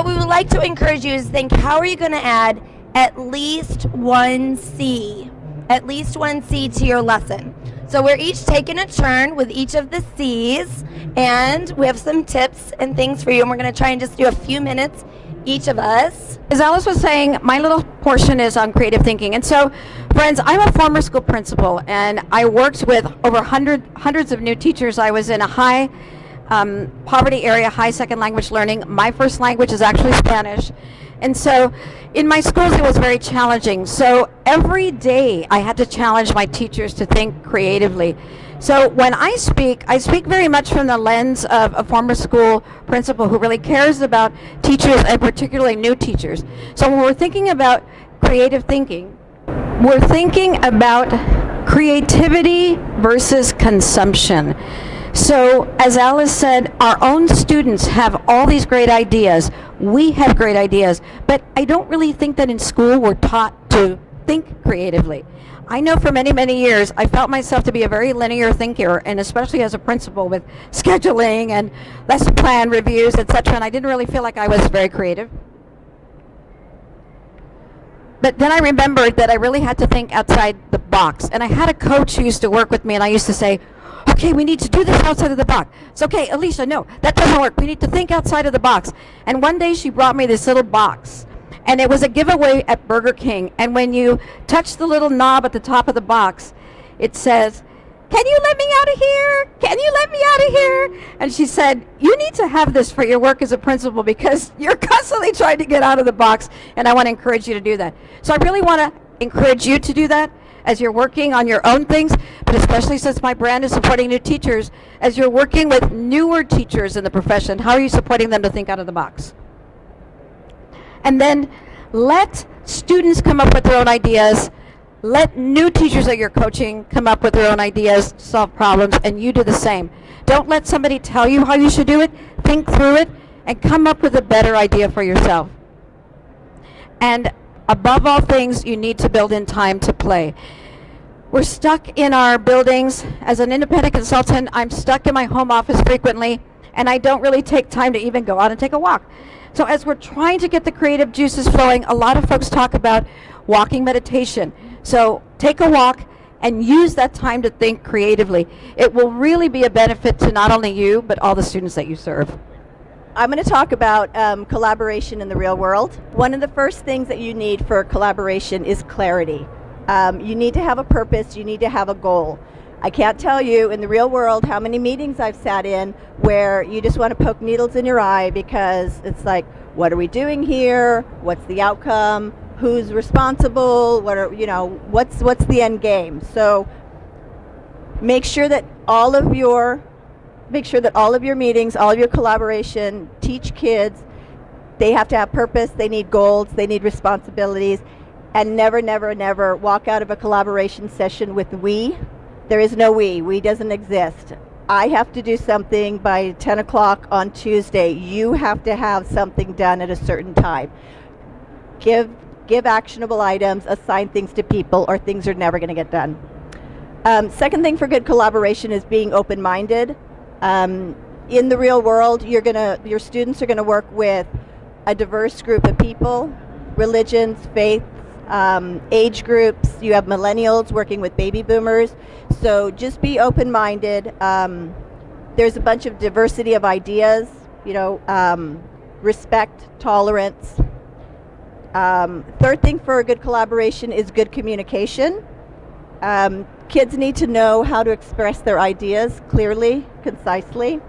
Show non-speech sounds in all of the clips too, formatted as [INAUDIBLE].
what we would like to encourage you is think how are you going to add at least one C, at least one C to your lesson. So we're each taking a turn with each of the C's, and we have some tips and things for you, and we're going to try and just do a few minutes each of us. As Alice was saying, my little portion is on creative thinking. And so, friends, I'm a former school principal, and I worked with over hundred, hundreds of new teachers. I was in a high um, poverty area, high second language learning. My first language is actually Spanish. And so in my schools, it was very challenging. So every day I had to challenge my teachers to think creatively. So when I speak, I speak very much from the lens of a former school principal who really cares about teachers and particularly new teachers. So when we're thinking about creative thinking, we're thinking about creativity versus consumption. So as Alice said, our own students have all these great ideas. We have great ideas, but I don't really think that in school we're taught to think creatively. I know for many, many years, I felt myself to be a very linear thinker, and especially as a principal with scheduling and lesson plan reviews, etc., and I didn't really feel like I was very creative. But then I remembered that I really had to think outside the box, and I had a coach who used to work with me, and I used to say, okay, we need to do this outside of the box. It's okay, Alicia, no, that doesn't work. We need to think outside of the box. And one day she brought me this little box. And it was a giveaway at Burger King. And when you touch the little knob at the top of the box, it says, can you let me out of here? Can you let me out of here? And she said, you need to have this for your work as a principal because [LAUGHS] you're constantly trying to get out of the box and I want to encourage you to do that. So I really want to encourage you to do that as you're working on your own things, but especially since my brand is supporting new teachers, as you're working with newer teachers in the profession, how are you supporting them to think out of the box? And then let students come up with their own ideas. Let new teachers that you're coaching come up with their own ideas, solve problems, and you do the same. Don't let somebody tell you how you should do it. Think through it and come up with a better idea for yourself. And above all things, you need to build in time to play. We're stuck in our buildings. As an independent consultant, I'm stuck in my home office frequently, and I don't really take time to even go out and take a walk. So as we're trying to get the creative juices flowing, a lot of folks talk about walking meditation. So take a walk and use that time to think creatively. It will really be a benefit to not only you, but all the students that you serve. I'm going to talk about um, collaboration in the real world. One of the first things that you need for collaboration is clarity. Um, you need to have a purpose, you need to have a goal. I can't tell you in the real world how many meetings I've sat in where you just want to poke needles in your eye because it's like, what are we doing here? What's the outcome? Who's responsible? What are, you know, what's, what's the end game? So make sure that all of your make sure that all of your meetings, all of your collaboration, teach kids, they have to have purpose, they need goals, they need responsibilities, and never, never, never walk out of a collaboration session with we. There is no we. We doesn't exist. I have to do something by 10 o'clock on Tuesday. You have to have something done at a certain time. Give, give actionable items, assign things to people, or things are never going to get done. Um, second thing for good collaboration is being open-minded. Um, in the real world, you're gonna, your students are going to work with a diverse group of people, religions, faiths, um, age groups. You have millennials working with baby boomers. So just be open-minded. Um, there's a bunch of diversity of ideas, you know, um, respect, tolerance. Um, third thing for a good collaboration is good communication. Um, kids need to know how to express their ideas clearly, concisely.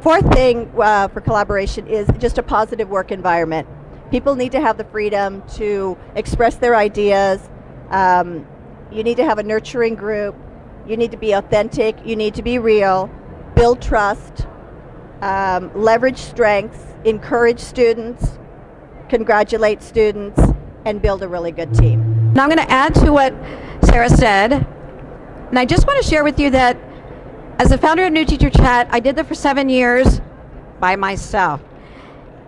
Fourth thing uh, for collaboration is just a positive work environment. People need to have the freedom to express their ideas. Um, you need to have a nurturing group. You need to be authentic. You need to be real. Build trust. Um, leverage strengths. Encourage students. Congratulate students. And build a really good team. Now I'm going to add to what Sarah said. And I just want to share with you that as the founder of New Teacher Chat, I did that for seven years by myself.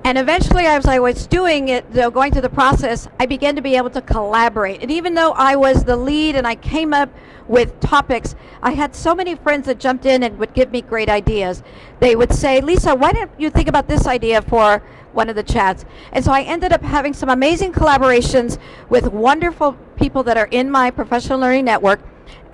And eventually, as I was doing it, though, going through the process, I began to be able to collaborate. And even though I was the lead and I came up with topics, I had so many friends that jumped in and would give me great ideas. They would say, Lisa, why don't you think about this idea for one of the chats? And so I ended up having some amazing collaborations with wonderful people that are in my professional learning network.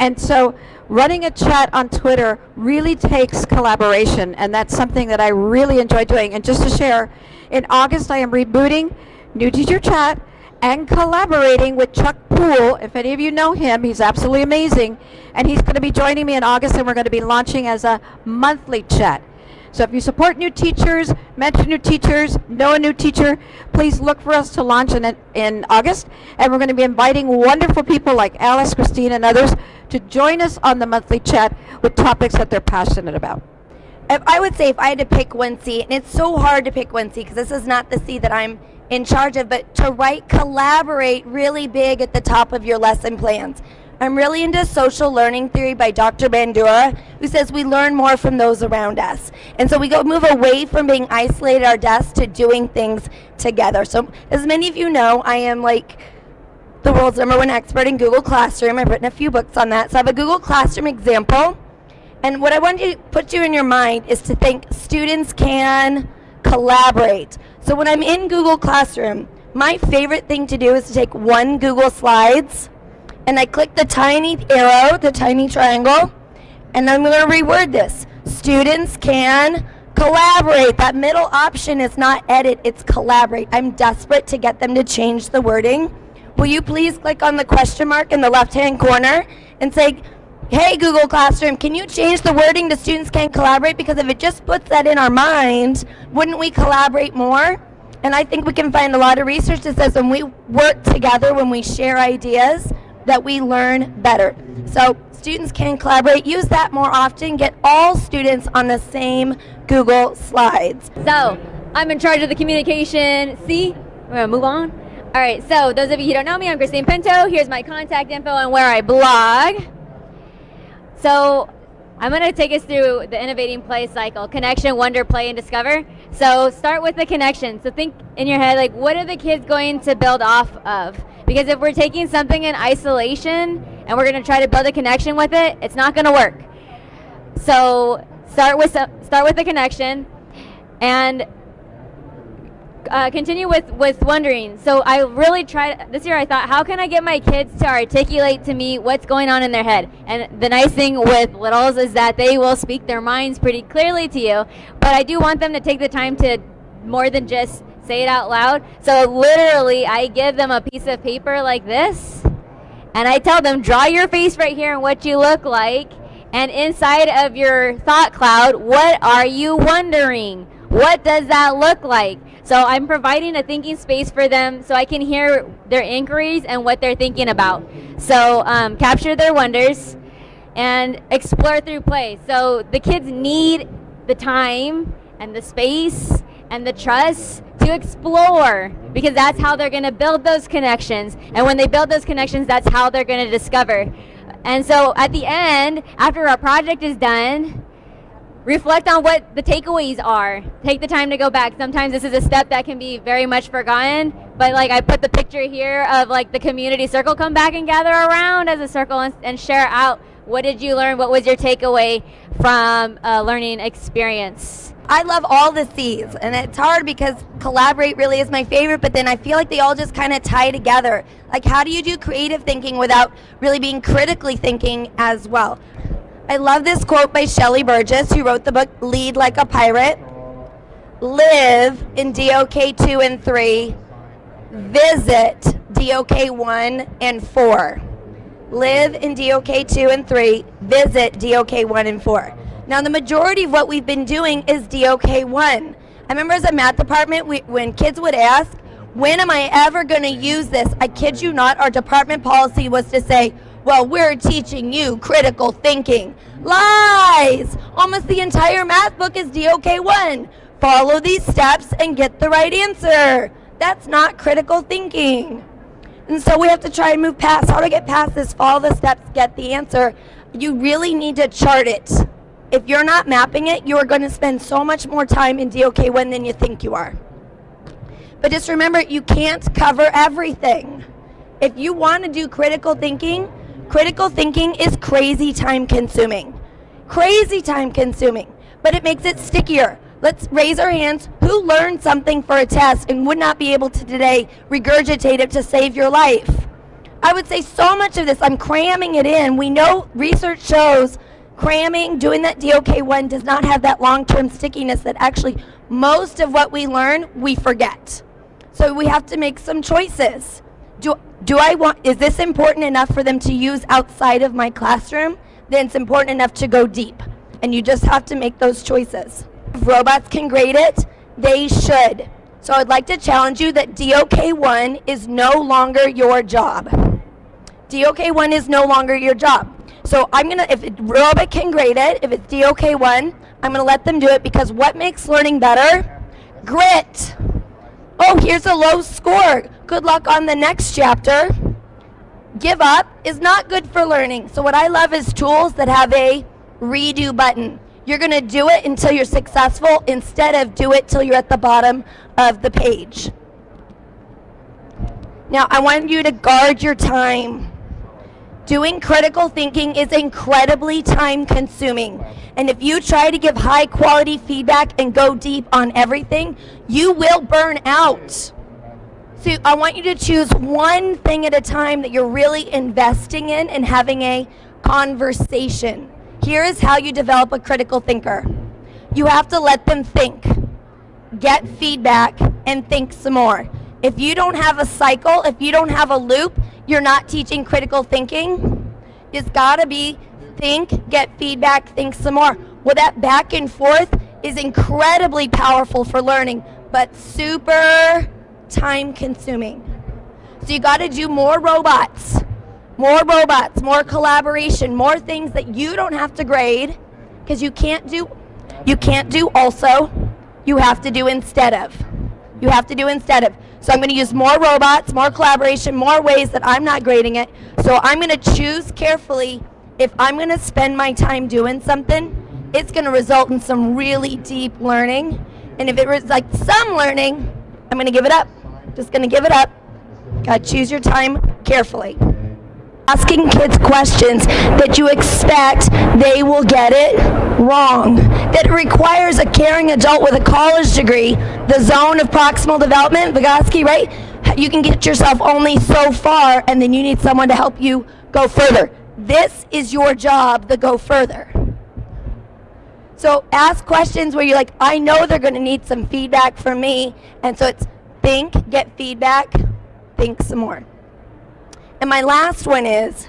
And so running a chat on Twitter really takes collaboration, and that's something that I really enjoy doing. And just to share, in August I am rebooting New Teacher Chat and collaborating with Chuck Poole. If any of you know him, he's absolutely amazing. And he's going to be joining me in August, and we're going to be launching as a monthly chat. So if you support new teachers, mentor new teachers, know a new teacher, please look for us to launch in, in August. And we're going to be inviting wonderful people like Alice, Christine, and others to join us on the monthly chat with topics that they're passionate about. I would say if I had to pick one C, and it's so hard to pick one C because this is not the C that I'm in charge of, but to write collaborate really big at the top of your lesson plans. I'm really into social learning theory by Dr. Bandura, who says we learn more from those around us. And so we go move away from being isolated at our desks to doing things together. So as many of you know, I am like the world's number one expert in Google Classroom. I've written a few books on that. So I have a Google Classroom example. And what I want to put you in your mind is to think students can collaborate. So when I'm in Google Classroom, my favorite thing to do is to take one Google Slides and I click the tiny arrow, the tiny triangle, and I'm going to reword this. Students can collaborate. That middle option is not edit, it's collaborate. I'm desperate to get them to change the wording. Will you please click on the question mark in the left-hand corner and say, hey, Google Classroom, can you change the wording to students can collaborate? Because if it just puts that in our mind, wouldn't we collaborate more? And I think we can find a lot of research that says when we work together, when we share ideas, that we learn better. So students can collaborate, use that more often, get all students on the same Google Slides. So I'm in charge of the communication. See, we're gonna move on. All right, so those of you who don't know me, I'm Christine Pinto. Here's my contact info and where I blog. So I'm to take us through the innovating play cycle connection, wonder, play, and discover. So start with the connection. So think in your head, like, what are the kids going to build off of? Because if we're taking something in isolation and we're going to try to build a connection with it, it's not going to work. So start with start with the connection, and uh, continue with with wondering. So I really tried this year. I thought, how can I get my kids to articulate to me what's going on in their head? And the nice thing with littles is that they will speak their minds pretty clearly to you. But I do want them to take the time to more than just say it out loud. So literally, I give them a piece of paper like this, and I tell them, draw your face right here and what you look like. And inside of your thought cloud, what are you wondering? What does that look like? So I'm providing a thinking space for them so I can hear their inquiries and what they're thinking about. So um, capture their wonders and explore through play. So the kids need the time and the space and the trust to explore because that's how they're going to build those connections. And when they build those connections, that's how they're going to discover. And so at the end, after our project is done, reflect on what the takeaways are. Take the time to go back. Sometimes this is a step that can be very much forgotten, but like I put the picture here of like the community circle come back and gather around as a circle and, and share out what did you learn? What was your takeaway from a learning experience? I love all the C's, and it's hard because collaborate really is my favorite, but then I feel like they all just kind of tie together. Like, how do you do creative thinking without really being critically thinking as well? I love this quote by Shelley Burgess, who wrote the book Lead Like a Pirate. Live in DOK 2 and 3. Visit DOK 1 and 4. Live in DOK 2 and 3. Visit DOK 1 and 4. Now, the majority of what we've been doing is DOK 1. I remember as a math department, we, when kids would ask, when am I ever going to use this? I kid you not, our department policy was to say, well, we're teaching you critical thinking. Lies! Almost the entire math book is DOK 1. Follow these steps and get the right answer. That's not critical thinking. And so we have to try and move past. How to get past this? Follow the steps, get the answer. You really need to chart it. If you're not mapping it, you are going to spend so much more time in DOK1 than you think you are. But just remember, you can't cover everything. If you want to do critical thinking, critical thinking is crazy time consuming. Crazy time consuming, but it makes it stickier. Let's raise our hands. Who learned something for a test and would not be able to today regurgitate it to save your life? I would say so much of this, I'm cramming it in. We know research shows cramming, doing that DOK1 does not have that long-term stickiness that actually most of what we learn, we forget. So we have to make some choices. Do, do I want, is this important enough for them to use outside of my classroom? Then it's important enough to go deep. And you just have to make those choices. If robots can grade it, they should. So I'd like to challenge you that DOK1 is no longer your job. DOK1 is no longer your job. So I'm gonna, if it, robot can grade it, if it's DOK1, I'm gonna let them do it because what makes learning better? Grit. Oh, here's a low score. Good luck on the next chapter. Give up is not good for learning. So what I love is tools that have a redo button. You're gonna do it until you're successful instead of do it till you're at the bottom of the page. Now I want you to guard your time. Doing critical thinking is incredibly time consuming. And if you try to give high quality feedback and go deep on everything, you will burn out. So I want you to choose one thing at a time that you're really investing in and having a conversation. Here is how you develop a critical thinker. You have to let them think, get feedback, and think some more. If you don't have a cycle, if you don't have a loop, you're not teaching critical thinking. It's got to be think, get feedback, think some more. Well, that back and forth is incredibly powerful for learning, but super time consuming. So you got to do more robots, more robots, more collaboration, more things that you don't have to grade because you can't do you can't do also, you have to do instead of. You have to do instead of. So I'm going to use more robots, more collaboration, more ways that I'm not grading it. So I'm going to choose carefully if I'm going to spend my time doing something, it's going to result in some really deep learning. And if it was like some learning, I'm going to give it up. Just going to give it up. Got to choose your time carefully asking kids questions that you expect they will get it wrong. That requires a caring adult with a college degree, the zone of proximal development, Vygotsky, right? You can get yourself only so far and then you need someone to help you go further. This is your job to go further. So ask questions where you're like, I know they're going to need some feedback from me. And so it's think, get feedback, think some more. And my last one is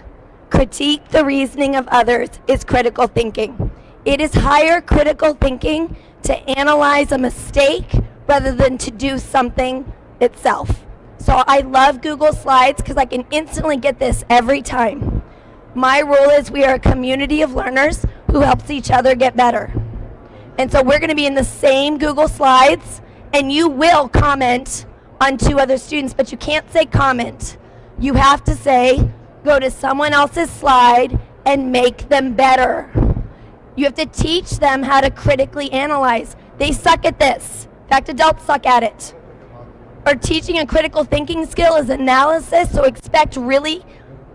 critique the reasoning of others is critical thinking. It is higher critical thinking to analyze a mistake rather than to do something itself. So I love Google Slides because I can instantly get this every time. My rule is we are a community of learners who helps each other get better. And so we're going to be in the same Google Slides and you will comment on two other students, but you can't say comment you have to say, go to someone else's slide and make them better. You have to teach them how to critically analyze. They suck at this. In fact, adults suck at it. Or teaching a critical thinking skill is analysis, so expect really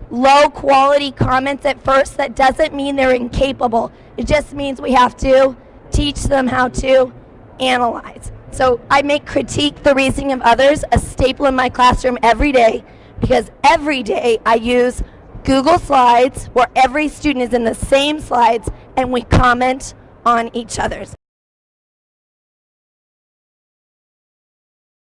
low quality comments at first. That doesn't mean they're incapable. It just means we have to teach them how to analyze. So I make critique the reasoning of others a staple in my classroom every day because every day I use Google Slides where every student is in the same slides and we comment on each other's.